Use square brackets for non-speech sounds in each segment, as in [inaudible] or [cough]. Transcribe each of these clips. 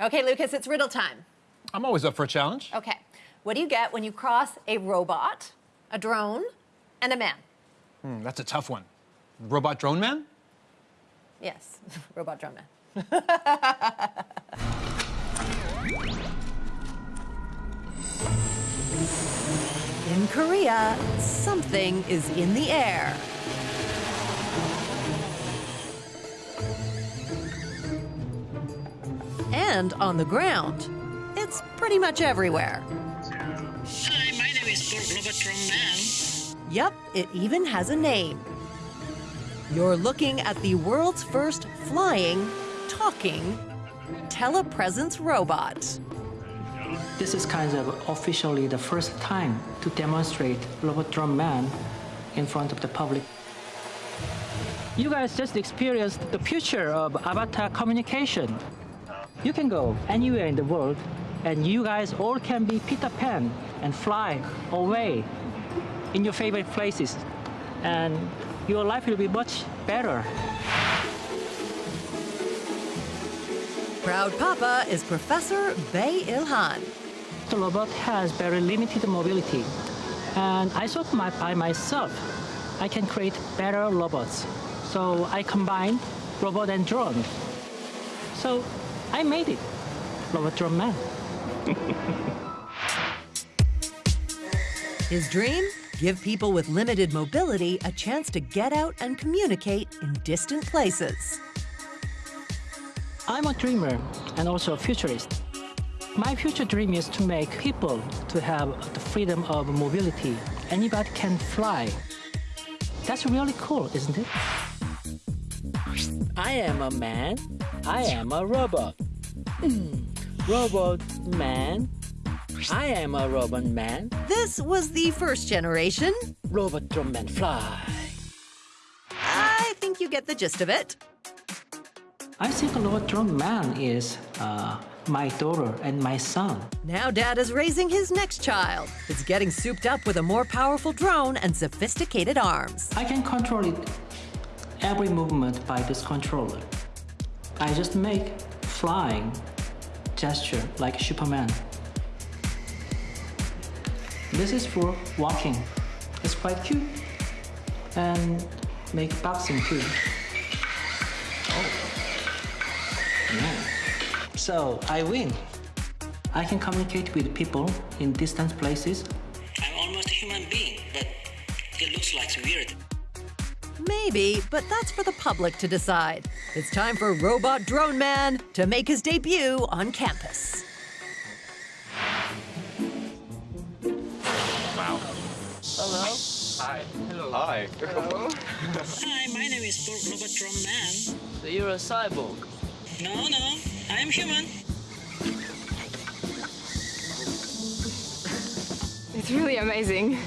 Okay, Lucas, it's riddle time. I'm always up for a challenge. Okay. What do you get when you cross a robot, a drone, and a man? Hmm, that's a tough one. Robot drone man? Yes, [laughs] robot drone man. [laughs] in Korea, something is in the air. And on the ground. It's pretty much everywhere. Hi, my name is Robot Man. Yup, it even has a name. You're looking at the world's first flying, talking, telepresence robot. This is kind of officially the first time to demonstrate Robot Drone Man in front of the public. You guys just experienced the future of avatar communication. You can go anywhere in the world and you guys all can be Peter Pan and fly away in your favorite places. And your life will be much better. Proud Papa is Professor Bae Ilhan. The robot has very limited mobility. And I thought my, by myself, I can create better robots. So I combined robot and drone. So I made it, Robot Drone Man. His dream? Give people with limited mobility a chance to get out and communicate in distant places. I'm a dreamer and also a futurist. My future dream is to make people to have the freedom of mobility. Anybody can fly. That's really cool, isn't it? I am a man. I am a robot. Mm. Robot man. I am a robot man. This was the first generation. Robot drum man fly. I think you get the gist of it. I think Robot Drum Man is uh, my daughter and my son. Now Dad is raising his next child. It's getting souped up with a more powerful drone and sophisticated arms. I can control it every movement by this controller. I just make flying gesture like Superman. This is for walking. It's quite cute. And make boxing too. Oh. Yeah. So I win. I can communicate with people in distant places. I'm almost a human being, but it looks like weird. Maybe, but that's for the public to decide. It's time for Robot Drone Man to make his debut on campus. Wow. Hello. Hi. Hello. Hi. Hello. [laughs] Hi, my name is Robot Drum Man. So you're a cyborg. No, no, I am human. It's really amazing.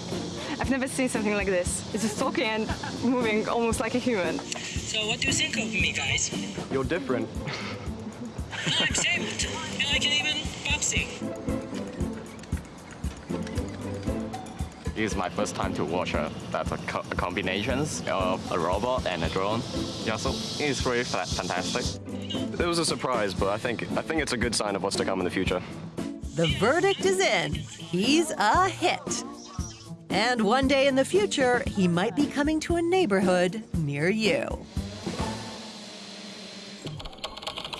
I've never seen something like this. It's just talking and moving almost like a human. So what do you think of me, guys? You're different. No, I'm saved. And I can even boxing. This is my first time to watch a, that a, co a combinations of a robot and a drone. Yeah, so it's really fa fantastic. It was a surprise, but I think I think it's a good sign of what's to come in the future. The verdict is in. He's a hit. And one day in the future, he might be coming to a neighborhood near you.